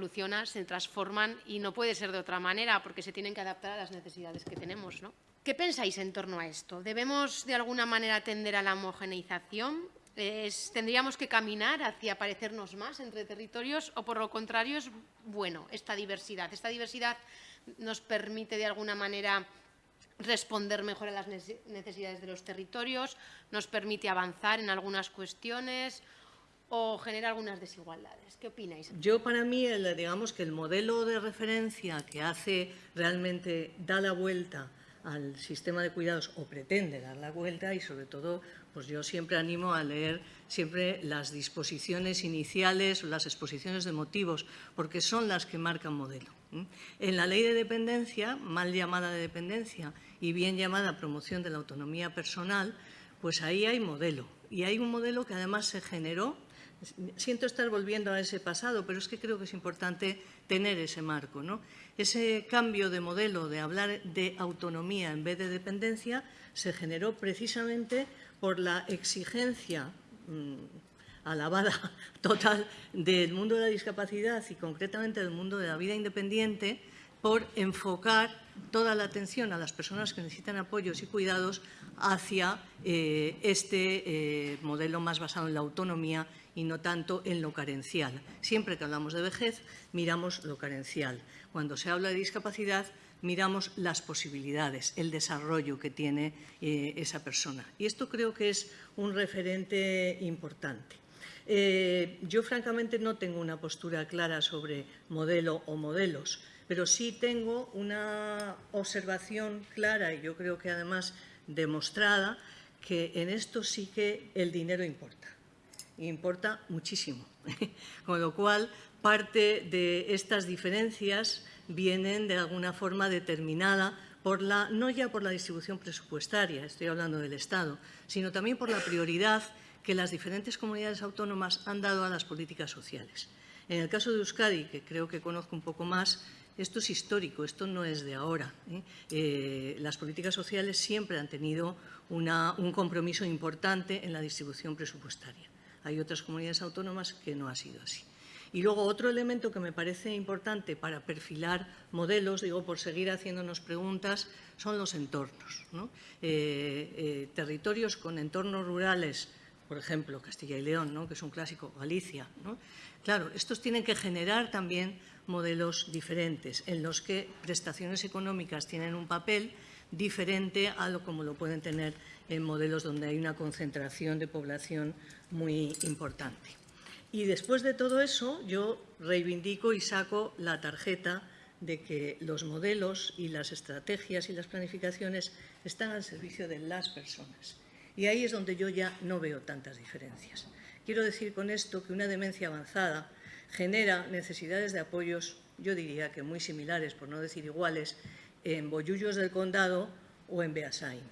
Evolucionan, se transforman y no puede ser de otra manera porque se tienen que adaptar a las necesidades que tenemos, ¿no? ¿Qué pensáis en torno a esto? ¿Debemos de alguna manera tender a la homogeneización? ¿Tendríamos que caminar hacia parecernos más entre territorios o por lo contrario es bueno esta diversidad? Esta diversidad nos permite de alguna manera responder mejor a las necesidades de los territorios, nos permite avanzar en algunas cuestiones o genera algunas desigualdades. ¿Qué opináis? Yo para mí, digamos que el modelo de referencia que hace realmente da la vuelta al sistema de cuidados o pretende dar la vuelta y sobre todo pues yo siempre animo a leer siempre las disposiciones iniciales o las exposiciones de motivos porque son las que marcan modelo. En la ley de dependencia, mal llamada de dependencia y bien llamada promoción de la autonomía personal, pues ahí hay modelo. Y hay un modelo que además se generó, siento estar volviendo a ese pasado, pero es que creo que es importante tener ese marco. ¿no? Ese cambio de modelo de hablar de autonomía en vez de dependencia se generó precisamente por la exigencia mmm, alabada total del mundo de la discapacidad y concretamente del mundo de la vida independiente por enfocar toda la atención a las personas que necesitan apoyos y cuidados hacia eh, este eh, modelo más basado en la autonomía y no tanto en lo carencial. Siempre que hablamos de vejez, miramos lo carencial. Cuando se habla de discapacidad, miramos las posibilidades, el desarrollo que tiene eh, esa persona. Y esto creo que es un referente importante. Eh, yo, francamente, no tengo una postura clara sobre modelo o modelos, pero sí tengo una observación clara y yo creo que además demostrada que en esto sí que el dinero importa, importa muchísimo. Con lo cual, parte de estas diferencias vienen de alguna forma determinada por la, no ya por la distribución presupuestaria, estoy hablando del Estado, sino también por la prioridad que las diferentes comunidades autónomas han dado a las políticas sociales. En el caso de Euskadi, que creo que conozco un poco más, esto es histórico, esto no es de ahora. ¿eh? Eh, las políticas sociales siempre han tenido un compromiso importante en la distribución presupuestaria. Hay otras comunidades autónomas que no ha sido así. Y luego otro elemento que me parece importante para perfilar modelos, digo, por seguir haciéndonos preguntas, son los entornos. Eh, eh, territorios con entornos rurales, por ejemplo, Castilla y León, ¿no? que es un clásico, Galicia. Claro, estos tienen que generar también modelos diferentes, en los que prestaciones económicas tienen un papel diferente a lo como lo pueden tener en modelos donde hay una concentración de población muy importante. Y después de todo eso, yo reivindico y saco la tarjeta de que los modelos y las estrategias y las planificaciones están al servicio de las personas. Y ahí es donde yo ya no veo tantas diferencias. Quiero decir con esto que una demencia avanzada genera necesidades de apoyos, yo diría que muy similares, por no decir iguales, en Bollullos del Condado o en Beasain.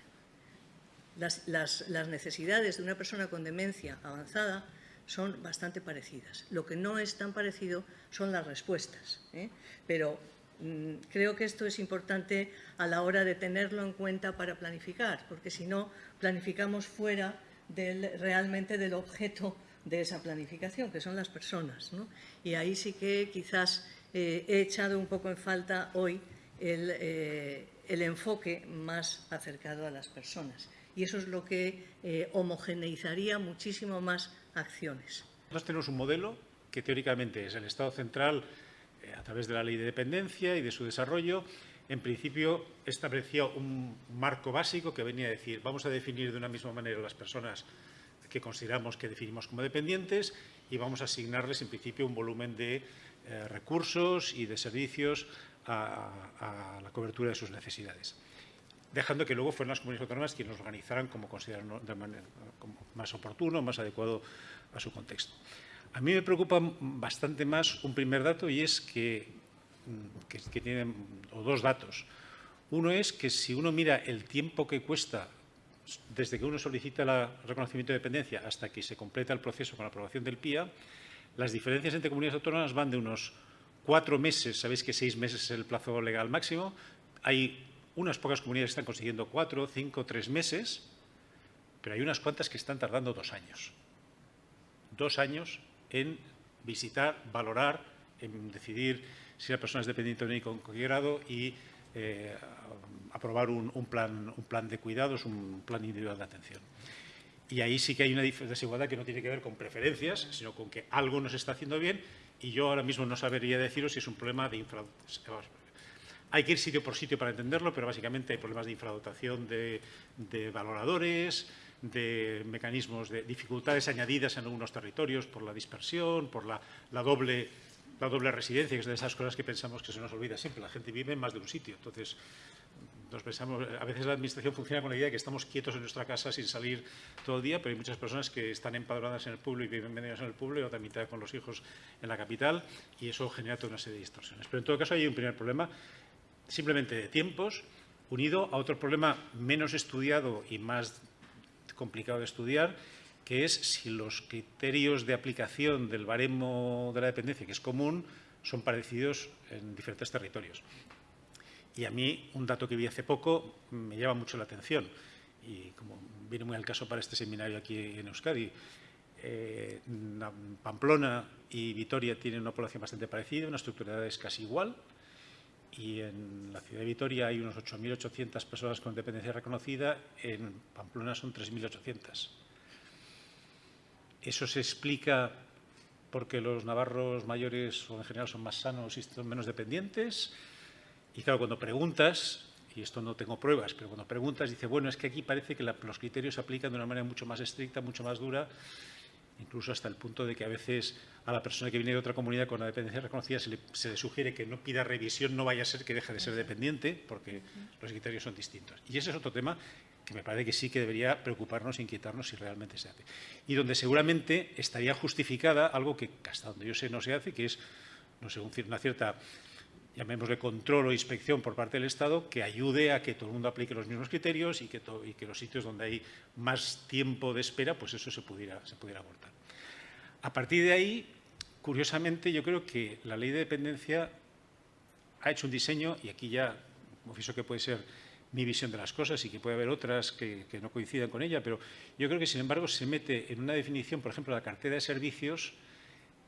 Las, necesidades de una persona con demencia avanzada son bastante parecidas. Lo que no es tan parecido son las respuestas. ¿eh? Pero mm, creo que esto es importante a la hora de tenerlo en cuenta para planificar, porque si no, planificamos fuera realmente del objeto de esa planificación, que son las personas. Y ahí sí que quizás eh, he echado un poco en falta hoy el, eh, el, enfoque más acercado a las personas. Y eso es lo que homogeneizaría muchísimo más acciones. Nosotros tenemos un modelo que teóricamente es el Estado central, eh, a través de la ley de dependencia y de su desarrollo, en principio establecía un marco básico que venía a decir vamos a definir de una misma manera las personas que consideramos que definimos como dependientes y vamos a asignarles en principio un volumen de eh, recursos y de servicios a, la cobertura de sus necesidades dejando que luego fueran las comunidades autónomas quienes nos organizaran como consideraran de manera, más oportuno, más adecuado a su contexto. A mí me preocupa bastante más un primer dato y es que, mm, que, que tienen o dos datos. Uno es que si uno mira el tiempo que cuesta desde que uno solicita el reconocimiento de dependencia hasta que se completa el proceso con la aprobación del PIA, las diferencias entre comunidades autónomas van de unos cuatro meses, sabéis que seis meses es el plazo legal máximo, hay unas pocas comunidades están consiguiendo cuatro, cinco, tres meses, pero hay unas cuantas que están tardando dos años. Dos años en visitar, valorar, en decidir si la persona es dependiente o y con qué grado y eh, aprobar un, plan, un plan de cuidados, un plan individual de atención. Y ahí sí que hay una desigualdad que no tiene que ver con preferencias, sino con que algo no se está haciendo bien y yo ahora mismo no sabería deciros si es un problema de infraestructura. Hay que ir sitio por sitio para entenderlo, pero básicamente hay problemas de infradotación de, valoradores, de mecanismos de dificultades añadidas en algunos territorios por la dispersión, por la, doble, la doble residencia, que es de esas cosas que pensamos que se nos olvida siempre. La gente vive en más de un sitio. Entonces, nos pensamos, a veces la Administración funciona con la idea de que estamos quietos en nuestra casa sin salir todo el día, pero hay muchas personas que están empadronadas en el pueblo y viven en el pueblo y otra mitad con los hijos en la capital y eso genera toda una serie de distorsiones. Pero en todo caso hay un primer problema simplemente de tiempos, unido a otro problema menos estudiado y más complicado de estudiar, que es si los criterios de aplicación del baremo de la dependencia, que es común, son parecidos en diferentes territorios. Y a mí, un dato que vi hace poco me llama mucho la atención, y como viene muy al caso para este seminario aquí en Euskadi, eh, Pamplona y Vitoria tienen una población bastante parecida, una estructura de edades casi igual, y en la ciudad de Vitoria hay unos 8.800 personas con dependencia reconocida, en Pamplona son 3.800. Eso se explica porque los navarros mayores o en general son más sanos y son menos dependientes, y claro, cuando preguntas, y esto no tengo pruebas, pero cuando preguntas, dice, bueno, es que aquí parece que los criterios se aplican de una manera mucho más estricta, mucho más dura, incluso hasta el punto de que a veces a la persona que viene de otra comunidad con la dependencia reconocida se le, sugiere que no pida revisión, no vaya a ser que deje de ser dependiente, porque los criterios son distintos. Y ese es otro tema que me parece que sí que debería preocuparnos e inquietarnos si realmente se hace. Y donde seguramente estaría justificada algo que hasta donde yo sé no se hace, que es no sé, una cierta llamémosle control o inspección por parte del Estado, que ayude a que todo el mundo aplique los mismos criterios y que, los sitios donde hay más tiempo de espera, pues eso se pudiera, se pudiera abortar. A partir de ahí, curiosamente, yo creo que la ley de dependencia ha hecho un diseño, y aquí ya confieso que puede ser mi visión de las cosas y que puede haber otras que, que no coincidan con ella, pero yo creo que, sin embargo, se mete en una definición, por ejemplo, la cartera de servicios,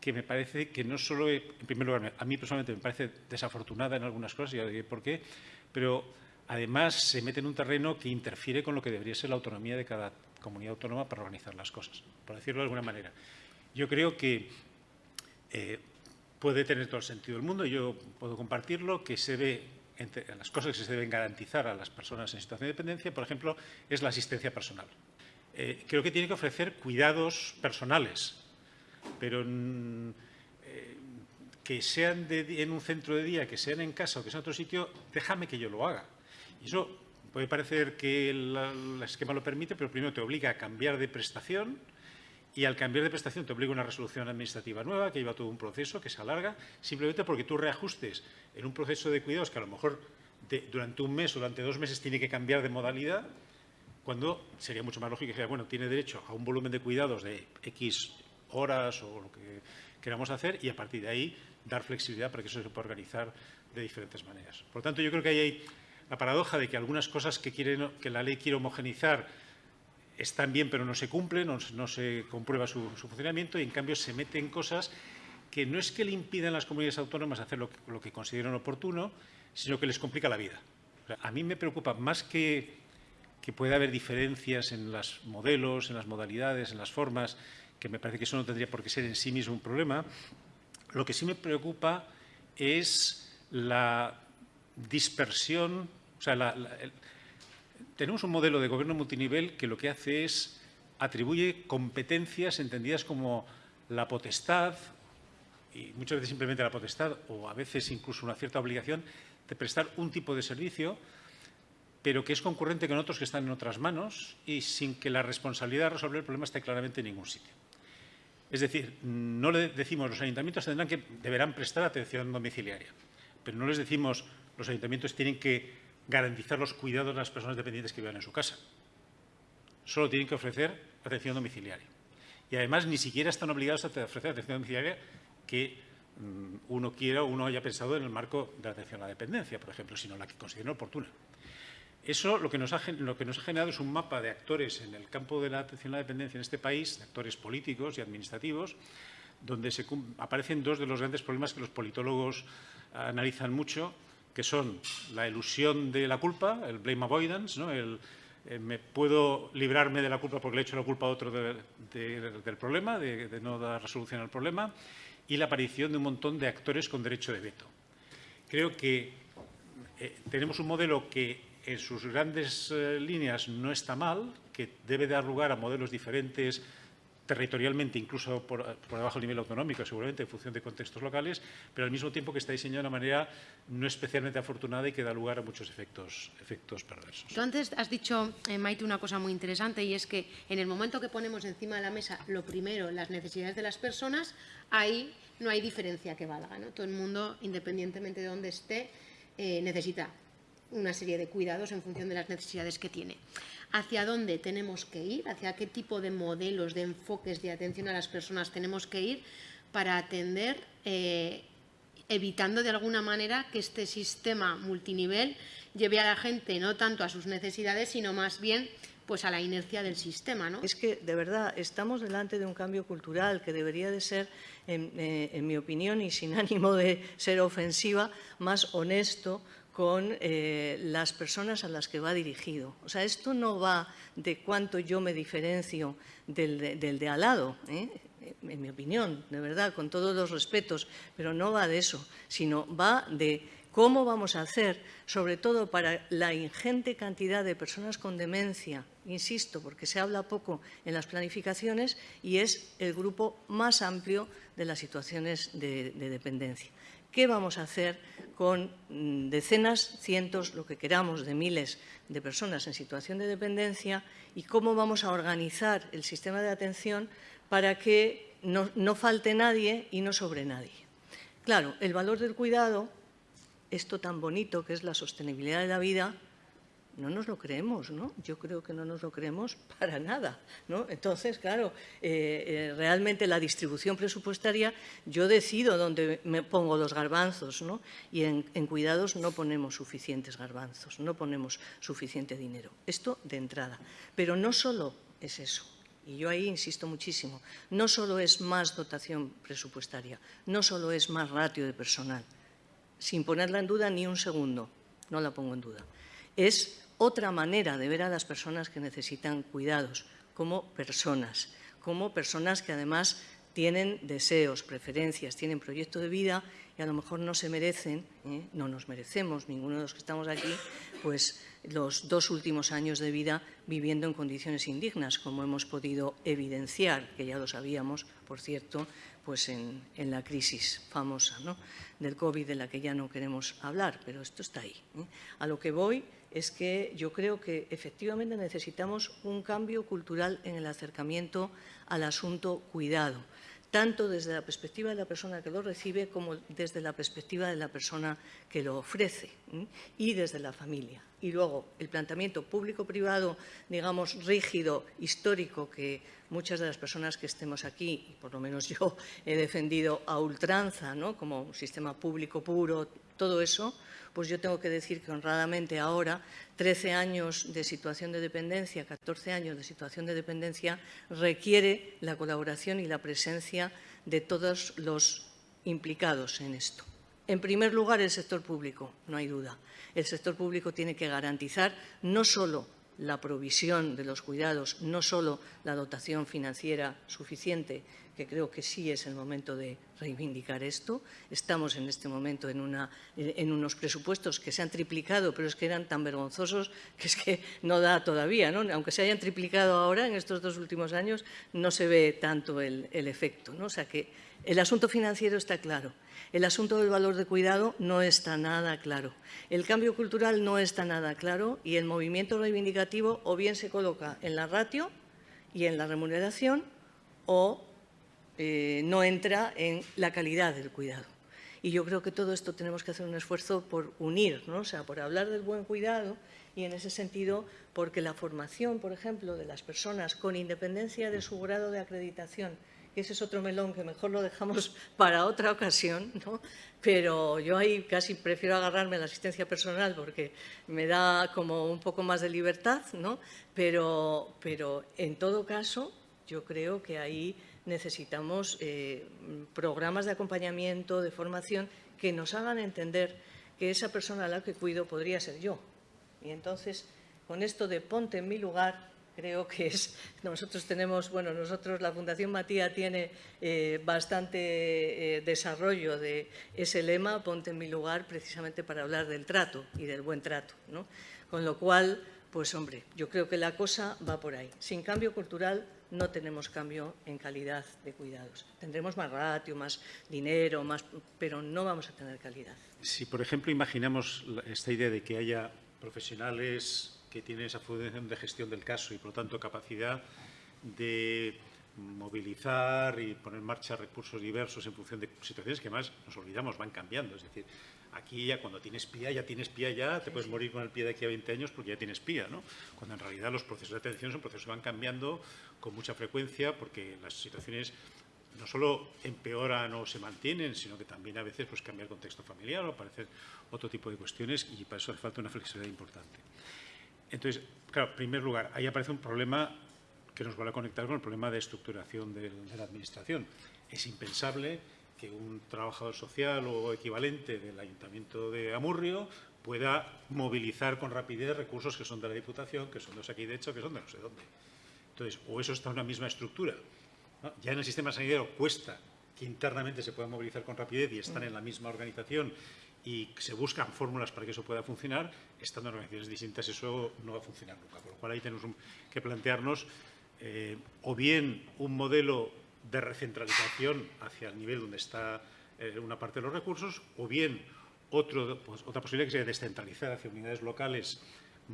que me parece que no solo, en primer lugar, a mí personalmente me parece desafortunada en algunas cosas, ya diré por qué, pero además se mete en un terreno que interfiere con lo que debería ser la autonomía de cada comunidad autónoma para organizar las cosas, por decirlo de alguna manera. Yo creo que eh, puede tener todo el sentido del mundo, yo puedo compartirlo, que se ve entre las cosas que se deben garantizar a las personas en situación de dependencia, por ejemplo, es la asistencia personal. Eh, creo que tiene que ofrecer cuidados personales, pero eh, que sean en un centro de día, que sean en casa o que sean en otro sitio, déjame que yo lo haga. Y eso puede parecer que el, esquema lo permite, pero primero te obliga a cambiar de prestación y al cambiar de prestación te obliga una resolución administrativa nueva que lleva todo un proceso que se alarga, simplemente porque tú reajustes en un proceso de cuidados que a lo mejor durante un mes o durante dos meses tiene que cambiar de modalidad, cuando sería mucho más lógico que bueno, tiene derecho a un volumen de cuidados de X horas o lo que queramos hacer y a partir de ahí dar flexibilidad para que eso se pueda organizar de diferentes maneras. Por lo tanto, yo creo que ahí hay la paradoja de que algunas cosas que, quieren, que la ley quiere homogenizar están bien pero no se cumplen, no, se comprueba su, funcionamiento y en cambio se meten cosas que no es que le impidan las comunidades autónomas hacer lo que, lo consideran oportuno, sino que les complica la vida. a mí me preocupa más que, que pueda haber diferencias en los modelos, en las modalidades, en las formas, que me parece que eso no tendría por qué ser en sí mismo un problema. Lo que sí me preocupa es la dispersión, o sea, tenemos un modelo de gobierno multinivel que lo que hace es atribuye competencias entendidas como la potestad, y muchas veces simplemente la potestad, o a veces incluso una cierta obligación, de prestar un tipo de servicio, pero que es concurrente con otros que están en otras manos y sin que la responsabilidad de resolver el problema esté claramente en ningún sitio. Es decir, no le decimos los ayuntamientos tendrán que, deberán prestar atención domiciliaria, pero no les decimos los ayuntamientos tienen que garantizar los cuidados de las personas dependientes que vivan en su casa. Solo tienen que ofrecer atención domiciliaria. Y además ni siquiera están obligados a ofrecer atención domiciliaria que mm, uno quiera o uno haya pensado en el marco de la atención a la dependencia, por ejemplo, sino la que consideren oportuna. Eso lo que, nos ha, generado es un mapa de actores en el campo de la atención a la dependencia en este país, de actores políticos y administrativos, donde aparecen dos de los grandes problemas que los politólogos analizan mucho, que son la ilusión de la culpa, el blame avoidance, ¿no? el, eh, me puedo librarme de la culpa porque le he hecho la culpa a otro del problema, de, no dar resolución al problema, y la aparición de un montón de actores con derecho de veto. Creo que eh, tenemos un modelo que en sus grandes eh, líneas no está mal, que debe dar lugar a modelos diferentes territorialmente, incluso por, debajo del nivel autonómico, seguramente en función de contextos locales, pero al mismo tiempo que está diseñado de una manera no especialmente afortunada y que da lugar a muchos efectos, efectos perversos. Tú antes has dicho, eh, Maite, una cosa muy interesante y es que en el momento que ponemos encima de la mesa lo primero, las necesidades de las personas, ahí no hay diferencia que valga. ¿no? Todo el mundo, independientemente de dónde esté, eh, necesita una serie de cuidados en función de las necesidades que tiene. ¿Hacia dónde tenemos que ir? ¿Hacia qué tipo de modelos, de enfoques de atención a las personas tenemos que ir para atender, eh, evitando de alguna manera que este sistema multinivel lleve a la gente no tanto a sus necesidades, sino más bien pues a la inercia del sistema. ¿no? Es que, de verdad, estamos delante de un cambio cultural que debería de ser, en, eh, en mi opinión, y sin ánimo de ser ofensiva, más honesto, con eh, las personas a las que va dirigido. O sea, esto no va de cuánto yo me diferencio del de, al lado, ¿eh? en mi opinión, de verdad, con todos los respetos, pero no va de eso, sino va de cómo vamos a hacer, sobre todo para la ingente cantidad de personas con demencia, insisto, porque se habla poco en las planificaciones y es el grupo más amplio de las situaciones de dependencia. ¿Qué vamos a hacer con mm, decenas, cientos, lo que queramos, de miles de personas en situación de dependencia y cómo vamos a organizar el sistema de atención para que no, no falte nadie y no sobre nadie? Claro, el valor del cuidado, esto tan bonito que es la sostenibilidad de la vida, no nos lo creemos, ¿no? Yo creo que no nos lo creemos para nada, ¿no? Entonces, claro, eh, eh, realmente la distribución presupuestaria, yo decido dónde me pongo los garbanzos, ¿no? Y en, en, cuidados no ponemos suficientes garbanzos, no ponemos suficiente dinero. Esto de entrada. Pero no solo es eso, y yo ahí insisto muchísimo, no solo es más dotación presupuestaria, no solo es más ratio de personal, sin ponerla en duda ni un segundo, no la pongo en duda, es otra manera de ver a las personas que necesitan cuidados, como personas, como personas que además tienen deseos, preferencias, tienen proyecto de vida y a lo mejor no se merecen, ¿eh? no nos merecemos, ninguno de los que estamos aquí, pues los dos últimos años de vida viviendo en condiciones indignas, como hemos podido evidenciar, que ya lo sabíamos, por cierto, pues en, la crisis famosa del COVID, de la que ya no queremos hablar, pero esto está ahí. ¿eh? A lo que voy es que yo creo que efectivamente necesitamos un cambio cultural en el acercamiento al asunto cuidado, tanto desde la perspectiva de la persona que lo recibe como desde la perspectiva de la persona que lo ofrece y desde la familia. Y luego el planteamiento público-privado, digamos, rígido, histórico, que muchas de las personas que estemos aquí, por lo menos yo he defendido a ultranza, ¿no? como un sistema público puro, todo eso, pues yo tengo que decir que honradamente ahora, 13 años de situación de dependencia, 14 años de situación de dependencia, requiere la colaboración y la presencia de todos los implicados en esto. En primer lugar, el sector público, no hay duda. El sector público tiene que garantizar no solo la provisión de los cuidados, no solo la dotación financiera suficiente, que creo que sí es el momento de reivindicar esto. Estamos en este momento en, unos presupuestos que se han triplicado, pero es que eran tan vergonzosos que es que no da todavía. ¿no? Aunque se hayan triplicado ahora, en estos dos últimos años, no se ve tanto el, el efecto. ¿no? O sea que el asunto financiero está claro. El asunto del valor de cuidado no está nada claro. El cambio cultural no está nada claro y el movimiento reivindicativo o bien se coloca en la ratio y en la remuneración o eh, no entra en la calidad del cuidado. Y yo creo que todo esto tenemos que hacer un esfuerzo por unir, ¿no? o sea, por hablar del buen cuidado y en ese sentido porque la formación, por ejemplo, de las personas con independencia de su grado de acreditación ese es otro melón que mejor lo dejamos para otra ocasión, ¿no? pero yo ahí casi prefiero agarrarme a la asistencia personal porque me da como un poco más de libertad, ¿no? pero, pero en todo caso yo creo que ahí necesitamos eh, programas de acompañamiento, de formación, que nos hagan entender que esa persona a la que cuido podría ser yo. Y entonces, con esto de ponte en mi lugar, creo que es, nosotros tenemos, bueno, nosotros, la Fundación Matía tiene eh, bastante eh, desarrollo de ese lema, ponte en mi lugar, precisamente para hablar del trato y del buen trato, ¿no? Con lo cual, pues hombre, yo creo que la cosa va por ahí. Sin cambio cultural no tenemos cambio en calidad de cuidados. Tendremos más ratio, más dinero, más, pero no vamos a tener calidad. Si, por ejemplo, imaginamos esta idea de que haya profesionales que tienen esa función de gestión del caso y, por lo tanto, capacidad de movilizar y poner en marcha recursos diversos en función de situaciones que además nos olvidamos, van cambiando. Es decir, aquí ya cuando tienes pía, ya tienes pía ya, te puedes morir con el pie de aquí a 20 años porque ya tienes pía, ¿no? Cuando en realidad los procesos de atención son procesos que van cambiando con mucha frecuencia porque las situaciones no solo empeoran o se mantienen, sino que también a veces pues, cambia el contexto familiar o aparecen otro tipo de cuestiones y para eso hace falta una flexibilidad importante. Entonces, claro, en primer lugar, ahí aparece un problema que nos va a conectar con el problema de estructuración de, de la Administración. Es impensable que un trabajador social o equivalente del Ayuntamiento de Amurrio pueda movilizar con rapidez recursos que son de la Diputación, que son de aquí de hecho, que son de no sé dónde. Entonces, o eso está en una misma estructura. Ya en el sistema sanitario cuesta que internamente se pueda movilizar con rapidez y están en la misma organización y se buscan fórmulas para que eso pueda funcionar, estando en organizaciones distintas eso no va a funcionar nunca. Por lo cual ahí tenemos que plantearnos eh, o bien un modelo de recentralización hacia el nivel donde está eh, una parte de los recursos, o bien otro, pues, otra posibilidad que sería descentralizar hacia unidades locales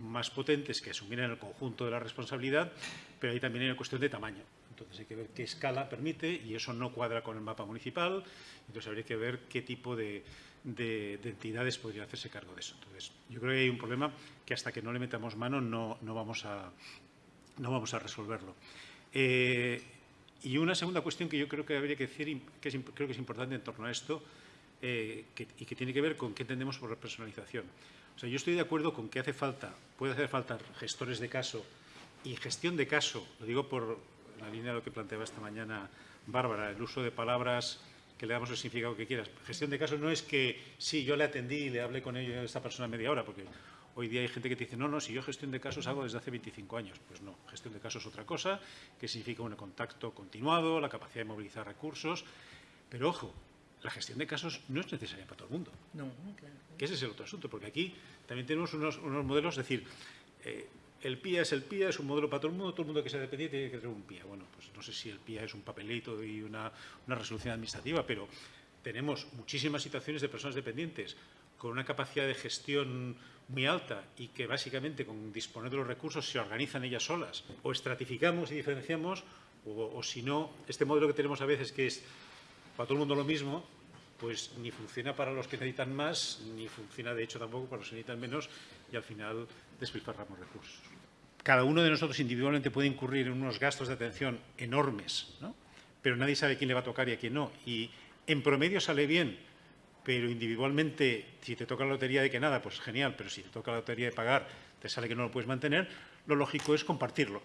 más potentes que asumieran el conjunto de la responsabilidad, pero ahí también hay una cuestión de tamaño. Entonces hay que ver qué escala permite y eso no cuadra con el mapa municipal. Entonces habría que ver qué tipo de, entidades podría hacerse cargo de eso. Entonces yo creo que hay un problema que hasta que no le metamos mano no, vamos a resolverlo. Eh, y una segunda cuestión que yo creo que habría que decir, que creo que es importante en torno a esto, eh, y que tiene que ver con qué entendemos por personalización. O sea, yo estoy de acuerdo con que hace falta, puede hacer falta gestores de caso y gestión de caso, lo digo por la línea de lo que planteaba esta mañana Bárbara, el uso de palabras que le damos el significado que quieras. Gestión de caso no es que, sí, yo le atendí y le hablé con ella, esta persona media hora, porque Hoy día hay gente que te dice, no, no, si yo gestión de casos hago desde hace 25 años. Pues no, gestión de casos es otra cosa, que significa un contacto continuado, la capacidad de movilizar recursos. Pero ojo, la gestión de casos no es necesaria para todo el mundo. No, claro. Que ese es el otro asunto, porque aquí también tenemos unos, modelos, es decir, eh, el PIA es el PIA, es un modelo para todo el mundo, todo el mundo que sea dependiente tiene que tener un PIA. Bueno, pues no sé si el PIA es un papelito y una, una resolución administrativa, pero tenemos muchísimas situaciones de personas dependientes con una capacidad de gestión muy alta y que básicamente con disponer de los recursos se organizan ellas solas, o estratificamos y diferenciamos, o, si no, este modelo que tenemos a veces que es para todo el mundo lo mismo, pues ni funciona para los que necesitan más, ni funciona de hecho tampoco para los que necesitan menos, y al final despilfarramos recursos. Cada uno de nosotros individualmente puede incurrir en unos gastos de atención enormes, ¿no? pero nadie sabe quién le va a tocar y a quién no. Y en promedio sale bien, pero individualmente, si te toca la lotería de que nada, pues genial, pero si te toca la lotería de pagar, te sale que no lo puedes mantener, lo lógico es compartirlo.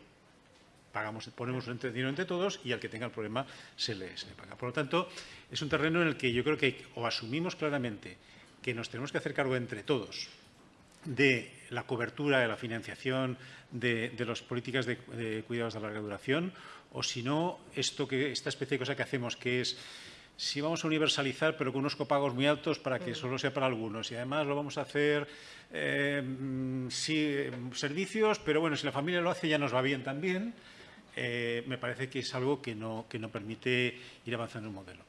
Pagamos, ponemos un dinero entre todos y al que tenga el problema se le, paga. Por lo tanto, es un terreno en el que yo creo que o asumimos claramente que nos tenemos que hacer cargo entre todos de la cobertura, de la financiación de, las políticas de, de, cuidados de larga duración, o si no, esto que, esta especie de cosa que hacemos, que es si vamos a universalizar, pero con unos copagos muy altos para que solo sea para algunos. Y además lo vamos a hacer, eh, mm, servicios, pero bueno, si la familia lo hace ya nos va bien también. Eh, me parece que es algo que no, que no permite ir avanzando en un modelo.